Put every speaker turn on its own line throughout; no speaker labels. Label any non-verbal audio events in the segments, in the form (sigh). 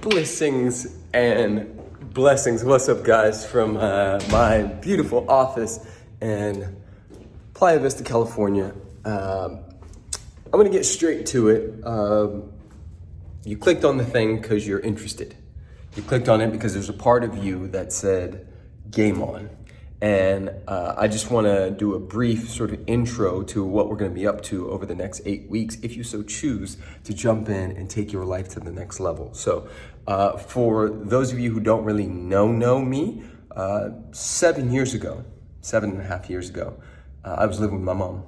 Blessings and blessings. What's up, guys, from uh, my beautiful office in Playa Vista, California. Um, I'm gonna get straight to it. Um, you clicked on the thing because you're interested. You clicked on it because there's a part of you that said game on. And uh, I just want to do a brief sort of intro to what we're going to be up to over the next eight weeks, if you so choose to jump in and take your life to the next level. So, uh, for those of you who don't really know know me, uh, seven years ago, seven and a half years ago, uh, I was living with my mom.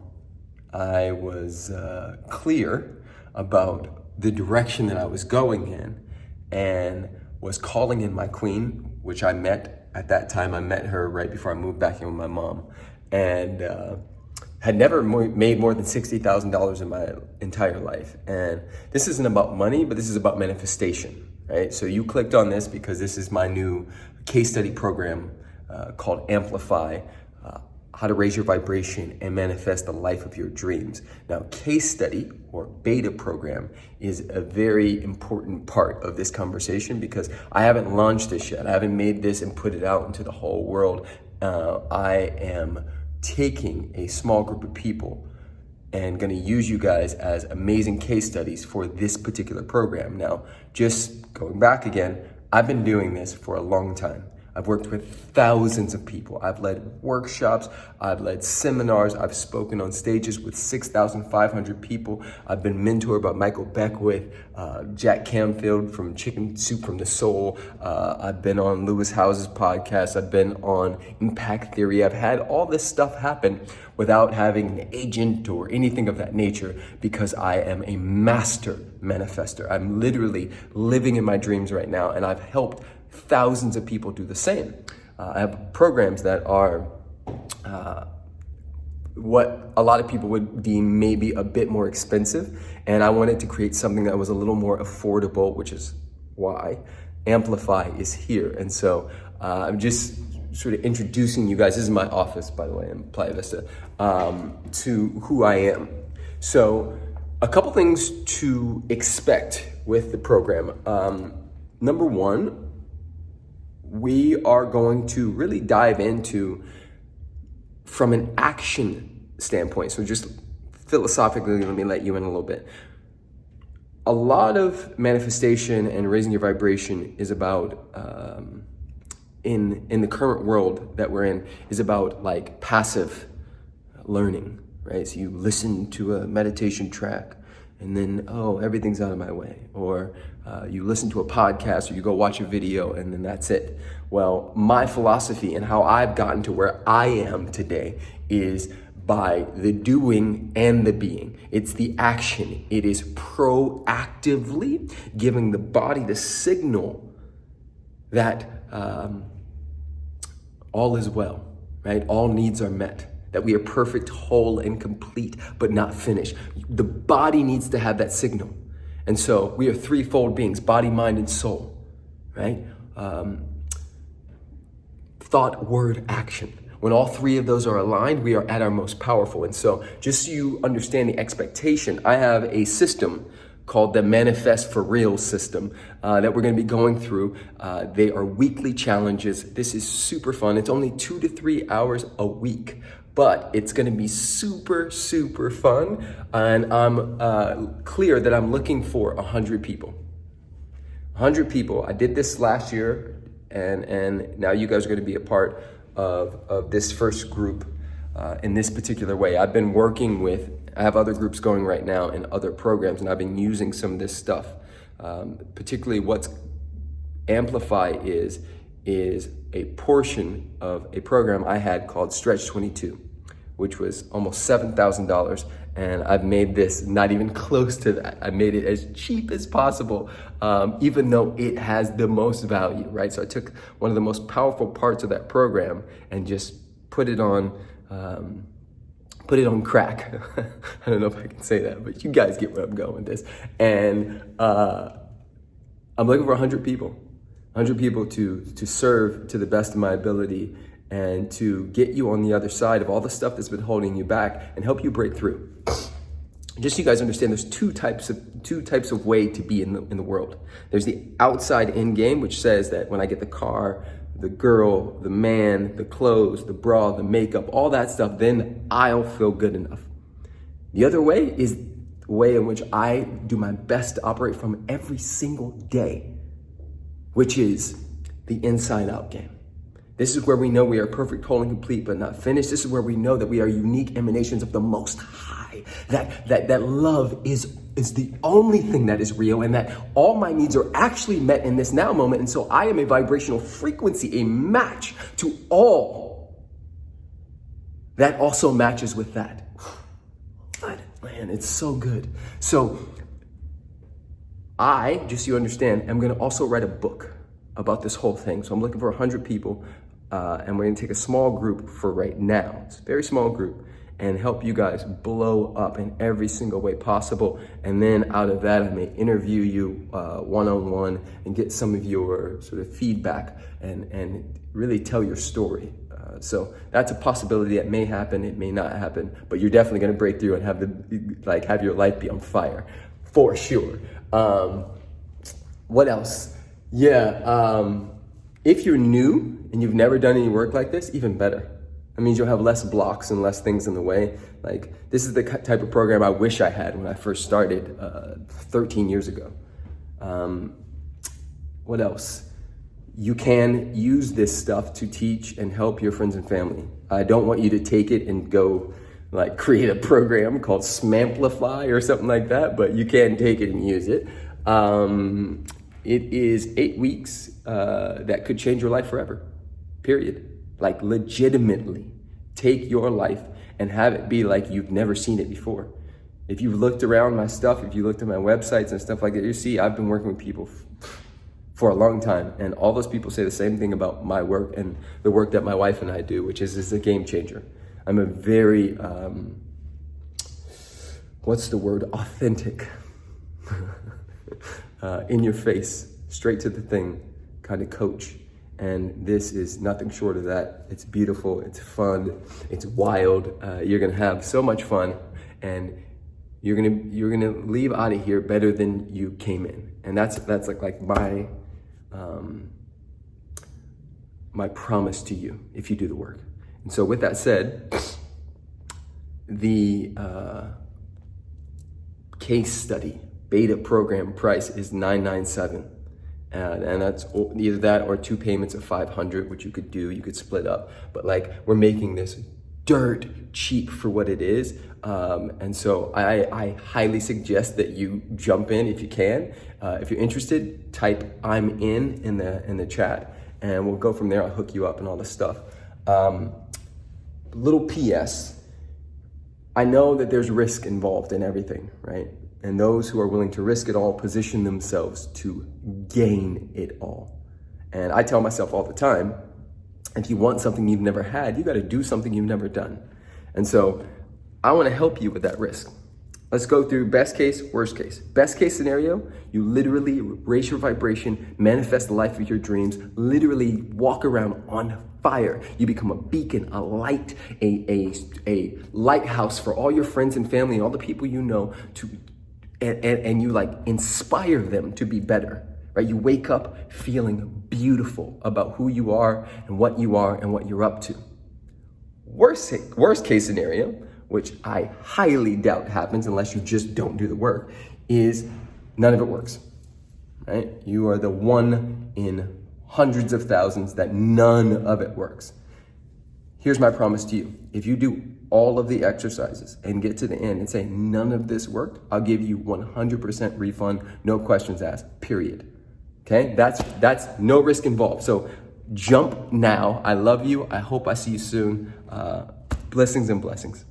I was uh, clear about the direction that I was going in, and was calling in my queen, which I met at that time, I met her right before I moved back in with my mom, and uh, had never made more than $60,000 in my entire life. And this isn't about money, but this is about manifestation, right? So you clicked on this because this is my new case study program uh, called Amplify how to raise your vibration and manifest the life of your dreams. Now, case study or beta program is a very important part of this conversation because I haven't launched this yet. I haven't made this and put it out into the whole world. Uh, I am taking a small group of people and going to use you guys as amazing case studies for this particular program. Now, just going back again, I've been doing this for a long time. I've worked with thousands of people. I've led workshops, I've led seminars, I've spoken on stages with 6,500 people. I've been mentored by Michael Beckwith, uh, Jack Canfield from Chicken Soup from the Soul. Uh, I've been on Lewis Howes's podcast. I've been on Impact Theory. I've had all this stuff happen without having an agent or anything of that nature because I am a master manifester. I'm literally living in my dreams right now and I've helped thousands of people do the same. Uh, I have programs that are uh, what a lot of people would deem maybe a bit more expensive. And I wanted to create something that was a little more affordable, which is why Amplify is here. And so uh, I'm just sort of introducing you guys. This is my office, by the way, in Playa Vista, um, to who I am. So a couple things to expect with the program. Um, number one, we are going to really dive into from an action standpoint. So just philosophically, let me let you in a little bit. A lot of manifestation and raising your vibration is about um, in in the current world that we're in is about like passive learning, right? So you listen to a meditation track and then, oh, everything's out of my way. Or uh, you listen to a podcast or you go watch a video and then that's it. Well, my philosophy and how I've gotten to where I am today is by the doing and the being. It's the action. It is proactively giving the body the signal that um, all is well, right? All needs are met that we are perfect, whole, and complete, but not finished. The body needs to have that signal. And so we are threefold beings body, mind, and soul, right? Um, thought, word, action. When all three of those are aligned, we are at our most powerful. And so, just so you understand the expectation, I have a system called the Manifest for Real system uh, that we're going to be going through. Uh, they are weekly challenges. This is super fun. It's only two to three hours a week but it's gonna be super, super fun. And I'm uh, clear that I'm looking for 100 people. 100 people. I did this last year, and, and now you guys are gonna be a part of, of this first group uh, in this particular way. I've been working with, I have other groups going right now in other programs, and I've been using some of this stuff. Um, particularly what's Amplify is, is a portion of a program I had called Stretch 22 which was almost $7,000. And I've made this not even close to that. I made it as cheap as possible, um, even though it has the most value, right? So I took one of the most powerful parts of that program and just put it on, um, put it on crack. (laughs) I don't know if I can say that, but you guys get where I'm going with this. And uh, I'm looking for 100 people, 100 people to, to serve to the best of my ability and to get you on the other side of all the stuff that's been holding you back and help you break through. just so you guys understand, there's two types of two types of way to be in the in the world. There's the outside in game, which says that when I get the car, the girl, the man, the clothes, the bra, the makeup, all that stuff, then I'll feel good enough. The other way is the way in which I do my best to operate from every single day, which is the inside out game. This is where we know we are perfect, whole, and complete, but not finished. This is where we know that we are unique emanations of the Most High. That that that love is is the only thing that is real, and that all my needs are actually met in this now moment. And so I am a vibrational frequency, a match to all that also matches with that. God, man, it's so good. So I, just so you understand, am going to also write a book about this whole thing. So I'm looking for 100 people, uh, and we're to take a small group for right now. It's a very small group and help you guys blow up in every single way possible. And then out of that, I may interview you uh, one-on-one and get some of your sort of feedback and, and really tell your story. Uh, so that's a possibility that may happen. It may not happen, but you're definitely to break through and have the, like, have your life be on fire for sure. Um, what else? Yeah, um, if you're new and you've never done any work like this, even better. That means you'll have less blocks and less things in the way. Like this is the type of program I wish I had when I first started uh, 13 years ago. Um, what else? You can use this stuff to teach and help your friends and family. I don't want you to take it and go like create a program called Smamplify or something like that, but you can take it and use it. Um, it is eight weeks uh, that could change your life forever, period. Like legitimately take your life and have it be like you've never seen it before. If you've looked around my stuff, if you looked at my websites and stuff like that, you see I've been working with people for a long time. And all those people say the same thing about my work and the work that my wife and I do, which is, is a game changer. I'm a very, um, what's the word, authentic, uh, in your face, straight to the thing kind of coach. And this is nothing short of that. It's beautiful, it's fun, it's wild. Uh, you're gonna have so much fun and you're gonna you're gonna leave out of here better than you came in. And that's that's like like my um, my promise to you if you do the work. And so with that said, the uh, case study beta program price is 997 and, and that's either that or two payments of 500 which you could do you could split up. But like we're making this dirt cheap for what it is. Um, and so I, I, highly suggest that you jump in if you can. Uh, if you're interested type i'm in in the in the chat. And we'll go from there. I'll hook you up and all this stuff. Um, little ps i know that there's risk involved in everything right and those who are willing to risk it all position themselves to gain it all. And I tell myself all the time, if you want something you've never had, you got to do something you've never done. And so I want to help you with that risk. Let's go through best case, worst case. Best case scenario, you literally raise your vibration, manifest the life of your dreams, literally walk around on fire. You become a beacon, a light, a, a, a lighthouse for all your friends and family and all the people you know to and, and, and you like inspire them to be better, right? You wake up feeling beautiful about who you are and what you are and what you're up to. Worst, worst case scenario, which I highly doubt happens unless you just don't do the work, is none of it works, right? You are the one in hundreds of thousands that none of it works. Here's my promise to you. If you do all of the exercises and get to the end and say, none of this worked, I'll give you 100% refund, no questions asked, period. Okay, that's, that's no risk involved. So jump now. I love you. I hope I see you soon. Uh, blessings and blessings.